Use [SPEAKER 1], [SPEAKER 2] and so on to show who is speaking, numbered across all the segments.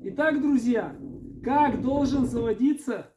[SPEAKER 1] Итак, друзья, как должен заводиться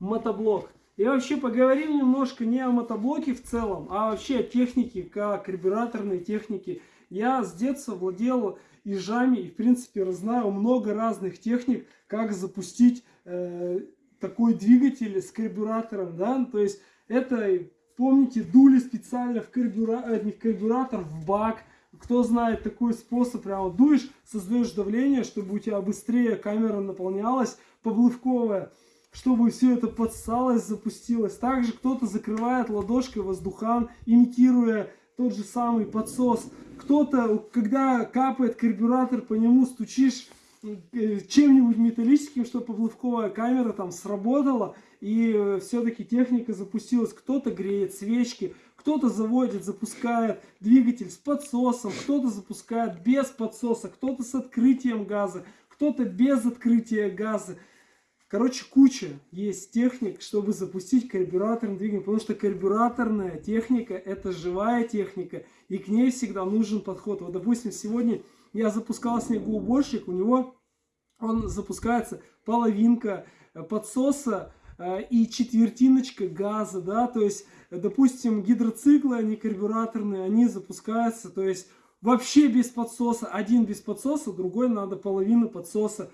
[SPEAKER 1] мотоблок? И вообще поговорим немножко не о мотоблоке в целом, а вообще о технике, как карбюраторной технике. Я с детства владел ежами и в принципе знаю много разных техник, как запустить э, такой двигатель с карбюратором. Да? То есть это, помните, дули специально в, карбюра... Э, не в карбюратор, в бак. Кто знает такой способ, прямо дуешь, создаешь давление, чтобы у тебя быстрее камера наполнялась, поблывковая чтобы все это подсалось, запустилось. Также кто-то закрывает ладошкой воздухан, имитируя тот же самый подсос. Кто-то, когда капает карбюратор, по нему стучишь э, чем-нибудь металлическим, чтобы поплавковая камера там сработала и э, все-таки техника запустилась. Кто-то греет свечки, кто-то заводит, запускает двигатель с подсосом, кто-то запускает без подсоса, кто-то с открытием газа, кто-то без открытия газа. Короче, куча есть техник, чтобы запустить карбюраторный двигатель, потому что карбюраторная техника это живая техника, и к ней всегда нужен подход. Вот, допустим, сегодня я запускал снегоуборщик, у него он запускается половинка подсоса и четвертиночка газа, да, то есть, допустим, гидроциклы, они карбюраторные, они запускаются, то есть, вообще без подсоса, один без подсоса, другой надо половину подсоса.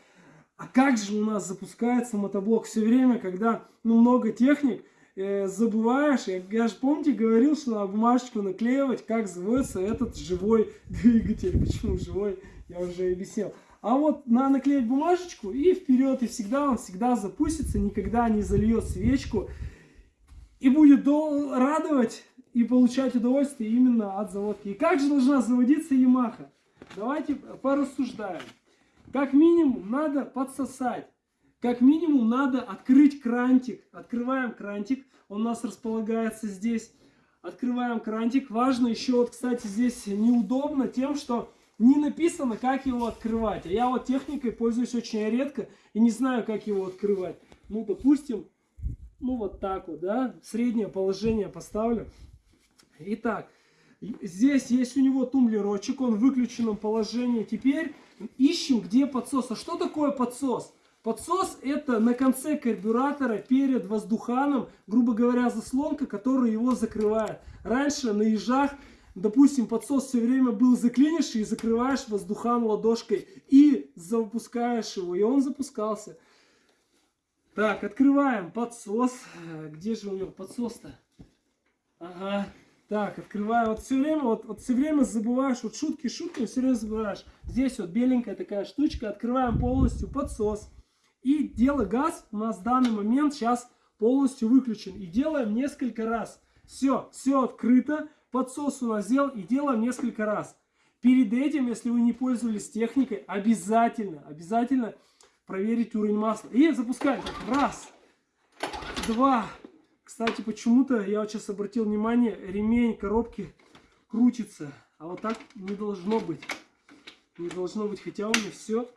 [SPEAKER 1] А как же у нас запускается мотоблок? Все время, когда ну, много техник, э, забываешь, я, я же помните говорил, что на бумажечку наклеивать, как заводится этот живой двигатель. Почему живой, я уже объяснил. А вот на наклеить бумажечку и вперед, и всегда он всегда запустится, никогда не зальет свечку. И будет радовать и получать удовольствие именно от заводки. И как же должна заводиться Yamaha? Давайте порассуждаем. Как минимум надо подсосать. Как минимум надо открыть крантик. Открываем крантик. Он у нас располагается здесь. Открываем крантик. Важно еще, вот, кстати, здесь неудобно тем, что не написано, как его открывать. А я вот техникой пользуюсь очень редко и не знаю, как его открывать. Ну, допустим, ну вот так вот, да, среднее положение поставлю. Итак, здесь есть у него тумблерочек, он в выключенном положении. Теперь ищем, где подсос. А что такое подсос? Подсос это на конце карбюратора перед воздуханом, грубо говоря, заслонка, которая его закрывает. Раньше на ежах, допустим, подсос все время был заклинишь и закрываешь воздухан ладошкой и запускаешь его, и он запускался. Так, открываем подсос. Где же у него подсос-то? Ага, так, открываю. Вот все время, вот, вот все время забываешь, вот шутки, шутки, все время забываешь. Здесь вот беленькая такая штучка. Открываем полностью подсос. И дело газ у нас в данный момент сейчас полностью выключен. И делаем несколько раз. Все, все открыто. Подсос у нас сделал и делаем несколько раз. Перед этим, если вы не пользовались техникой, обязательно, обязательно проверить уровень масла. И запускаем. Раз, два, кстати, почему-то, я вот сейчас обратил внимание, ремень коробки крутится. А вот так не должно быть. Не должно быть, хотя у меня все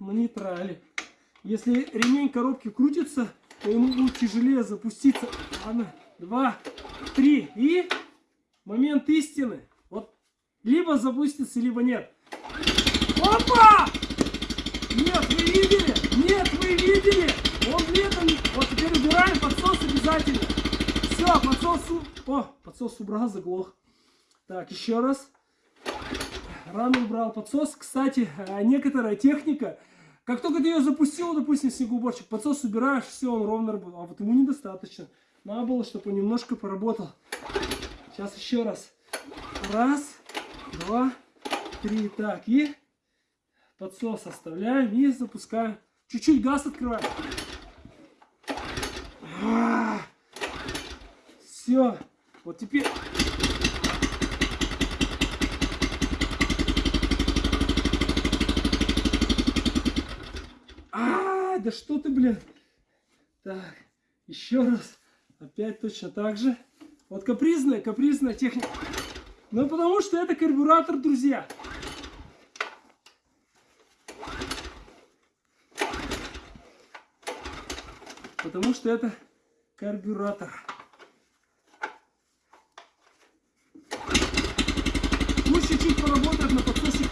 [SPEAKER 1] на нейтрале. Если ремень коробки крутится, то ему будет тяжелее запуститься. Ладно, два, три. И момент истины. Вот либо запустится, либо нет. Опа! Нет, вы видели? Нет, вы видели? Он летом, вот теперь убираем подсос обязательно. Все, подсос, о, подсос убрал, заглох. Так, еще раз. Рано убрал подсос. Кстати, э, некоторая техника, как только ты ее запустил, допустим, снегоуборщик, подсос убираешь, все, он ровно работал. А вот ему недостаточно. Надо было, чтобы он немножко поработал. Сейчас еще раз. Раз, два, три. Так, и подсос оставляем и запускаем. Чуть-чуть газ открываем. Все. Вот теперь... А, да что ты, блин. Так, еще раз. Опять точно так же. Вот капризная, капризная техника. Ну, потому что это карбюратор, друзья. Потому что это карбюратор. Пусть чуть-чуть поработает на подсосе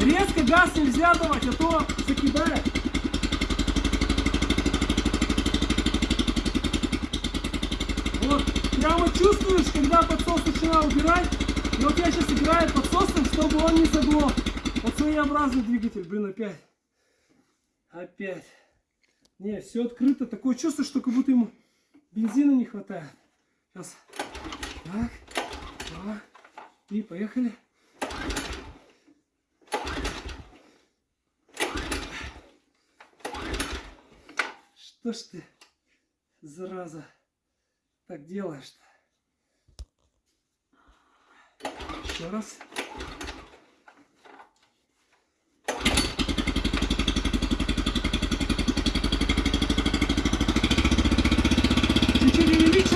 [SPEAKER 1] Резко газ нельзя давать, а то закидает. Вот, прямо чувствуешь, когда подсос начинал убирать. И вот я сейчас играю подсосом, чтобы он не заглох. Вот своеобразный двигатель, блин, опять. Опять. Не, все открыто. Такое чувство, что как будто ему бензина не хватает. Сейчас. Так. Так. И поехали. Что ж ты, зараза, так делаешь-то? Еще раз.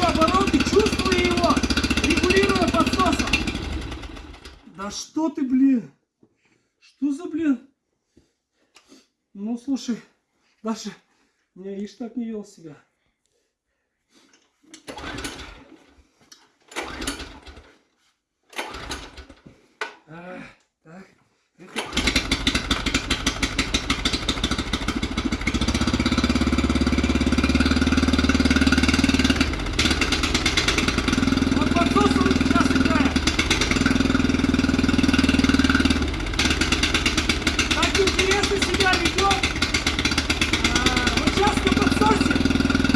[SPEAKER 1] Обороты, чувствую его, регулируя подсосом. Да что ты, блин? Что за, блин? Ну, слушай, Даша, не, ишь так не вел себя. А, так, поехали. Вот подсос он сейчас играет. Так интересно себя ведет. А, вот сейчас на подсосе.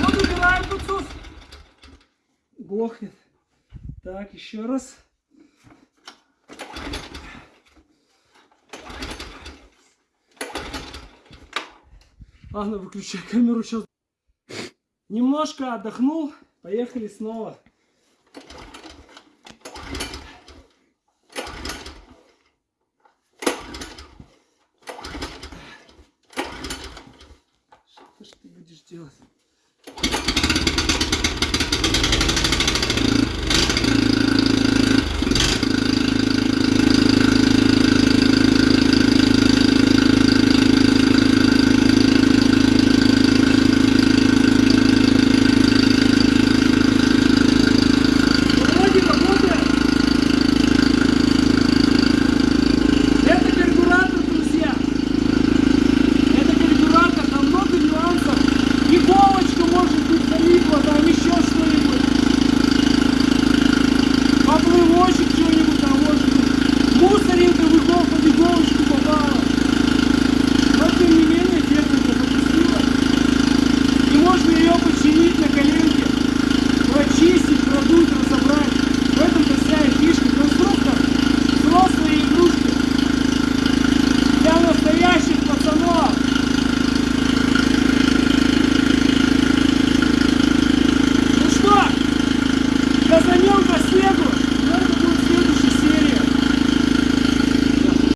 [SPEAKER 1] Вот убираем подсос. Глохнет. Так, еще раз. Ладно, выключай камеру сейчас. Немножко отдохнул. Поехали снова. Что ж ты будешь делать?